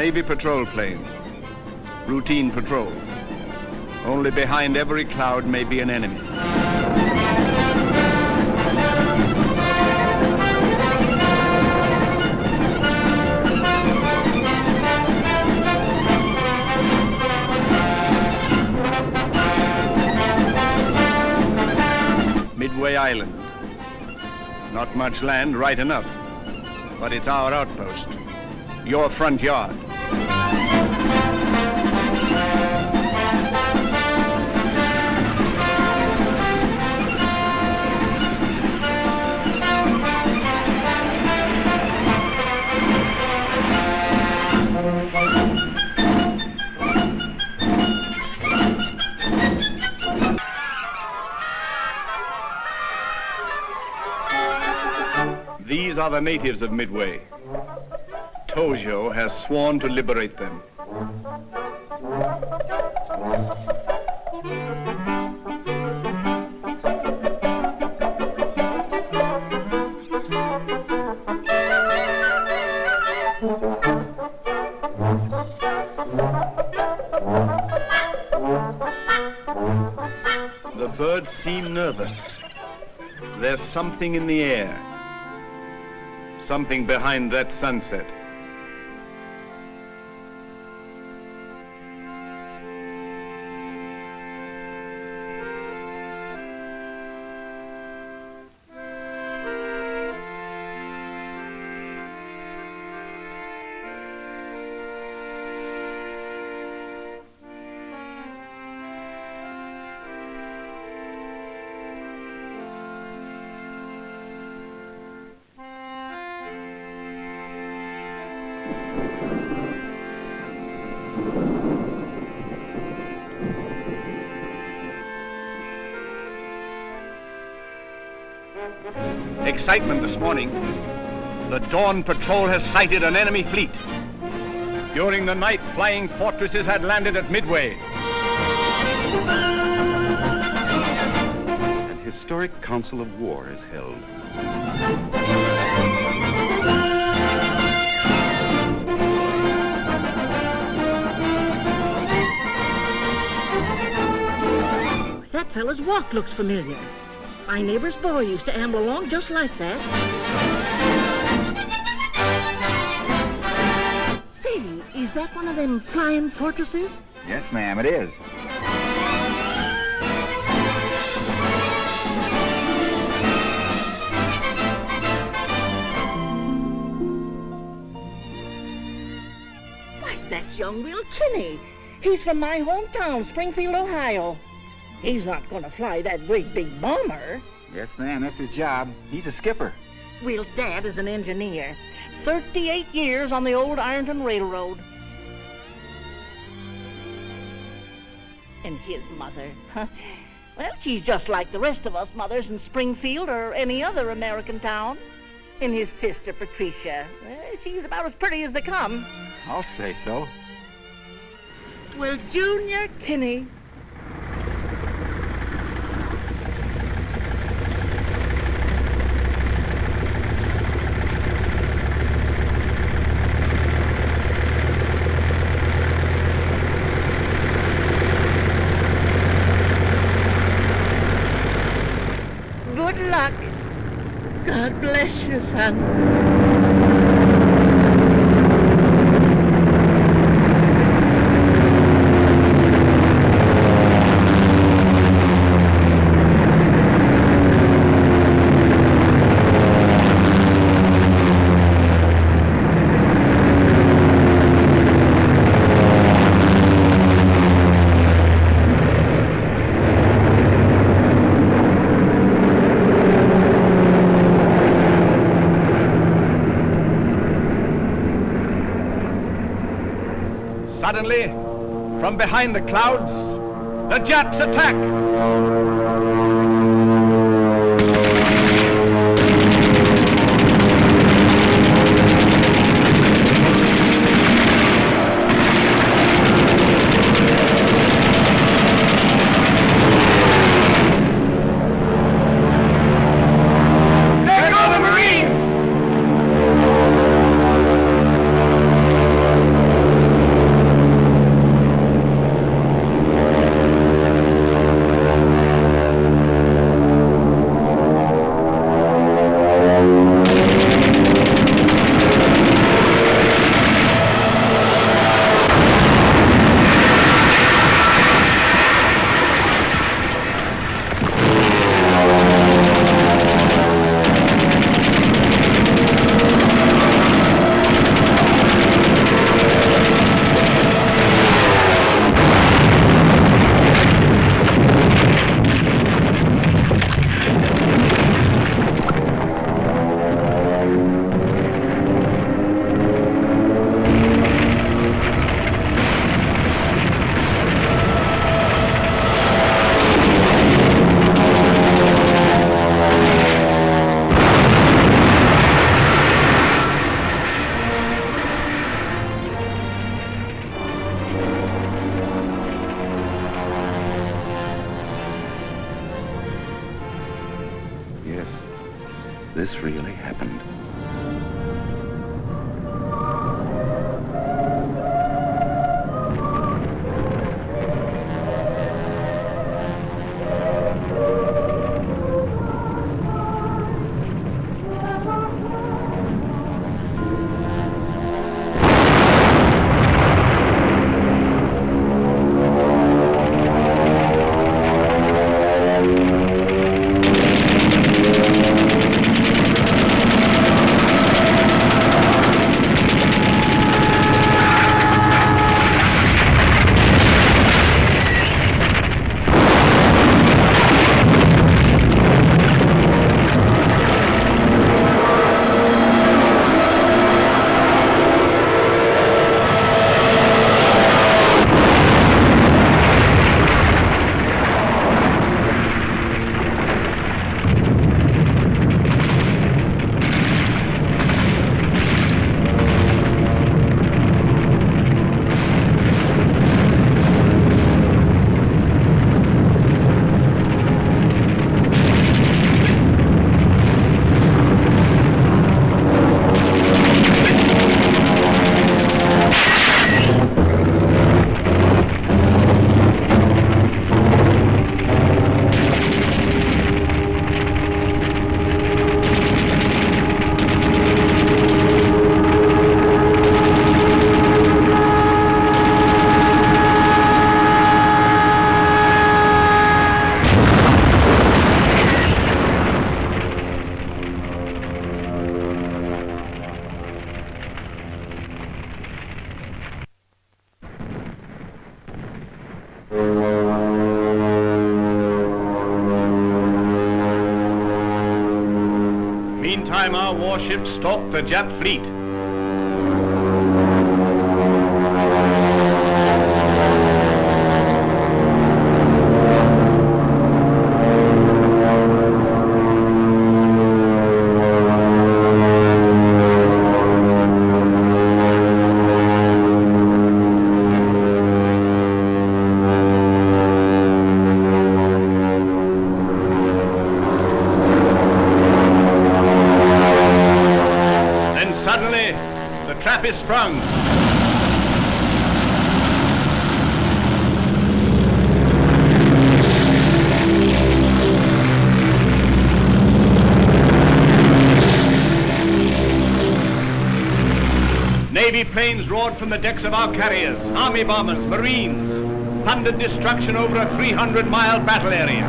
Navy patrol plane. Routine patrol. Only behind every cloud may be an enemy. Midway Island. Not much land, right enough. But it's our outpost. Your front yard. The natives of Midway. Tojo has sworn to liberate them. The birds seem nervous. There's something in the air. Something behind that sunset. Excitement this morning. The Dawn Patrol has sighted an enemy fleet. During the night, flying fortresses had landed at Midway. An historic council of war is held. That fellow's walk looks familiar. My neighbor's boy used to amble along just like that. Say, is that one of them flying fortresses? Yes, ma'am, it is. Why, that's young Will Kinney. He's from my hometown, Springfield, Ohio. He's not going to fly that great big bomber. Yes, ma'am, that's his job. He's a skipper. Will's dad is an engineer. 38 years on the old Ironton Railroad. And his mother, well, she's just like the rest of us mothers in Springfield or any other American town. And his sister, Patricia, well, she's about as pretty as they come. I'll say so. Well, Junior Kinney, ข้าง from behind the clouds, the Japs attack! Meantime, our warships stalk the Jap fleet. is sprung. Navy planes roared from the decks of our carriers, army bombers, marines, thundered destruction over a 300-mile battle area.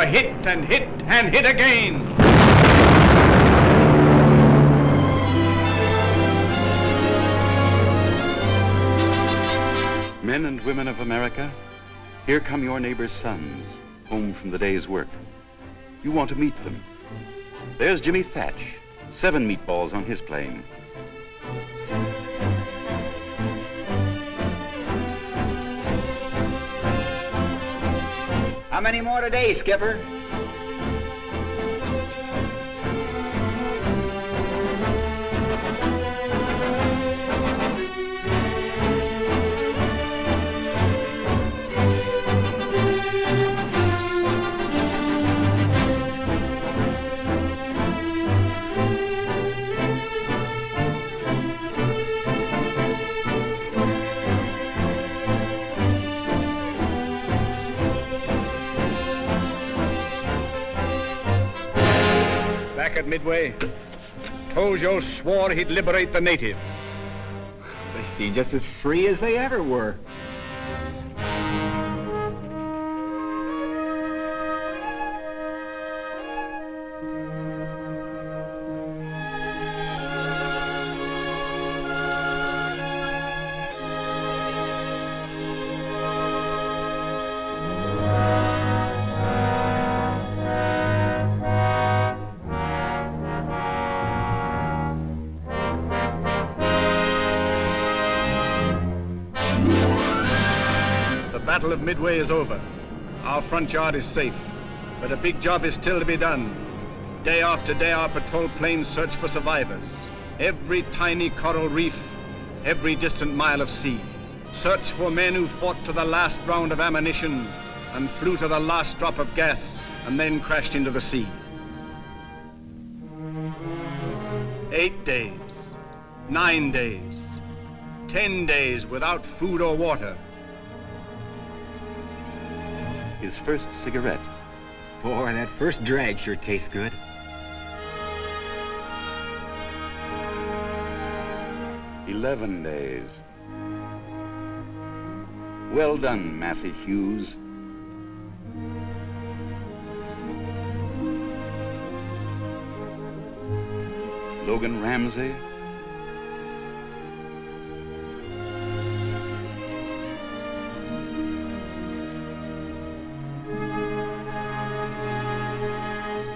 Were hit and hit and hit again. Men and women of America, here come your neighbor's sons, home from the day's work. You want to meet them. There's Jimmy Thach, seven meatballs on his plane. How many more today, Skipper? Tojo swore he'd liberate the natives. They seem just as free as they ever were. Battle of Midway is over. Our front yard is safe. But a big job is still to be done. Day after day, our patrol planes search for survivors. Every tiny coral reef, every distant mile of sea. Search for men who fought to the last round of ammunition and flew to the last drop of gas and then crashed into the sea. Eight days, nine days, ten days without food or water. His first cigarette. Boy, that first drag sure tastes good. Eleven days. Well done, Massie Hughes. Logan Ramsey.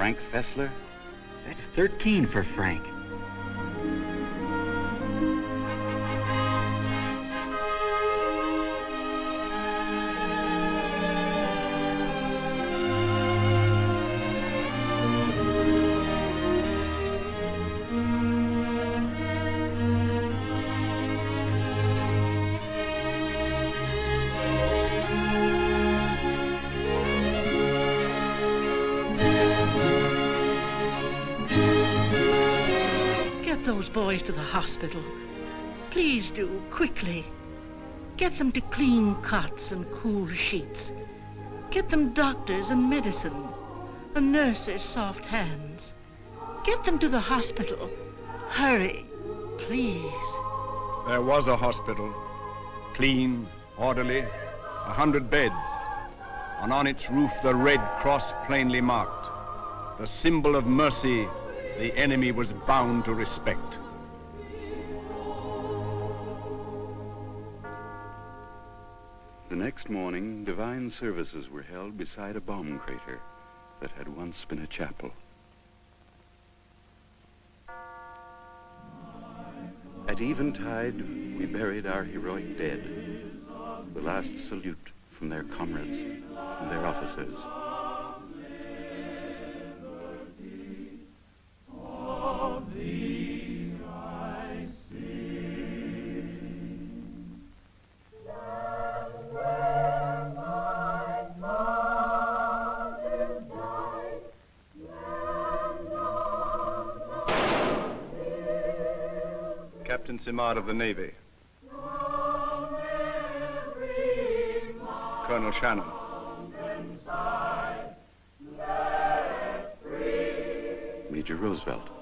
Frank Fessler. That's 13 for Frank. Boys to the hospital. Please do, quickly. Get them to clean cots and cool sheets. Get them doctors and medicine. A nurse's soft hands. Get them to the hospital. Hurry, please. There was a hospital, clean, orderly, a hundred beds, and on its roof the Red Cross plainly marked, the symbol of mercy the enemy was bound to respect. The next morning, divine services were held beside a bomb crater that had once been a chapel. At eventide, we buried our heroic dead. The last salute from their comrades and their officers. Of the Navy. Colonel Shannon. Major Roosevelt.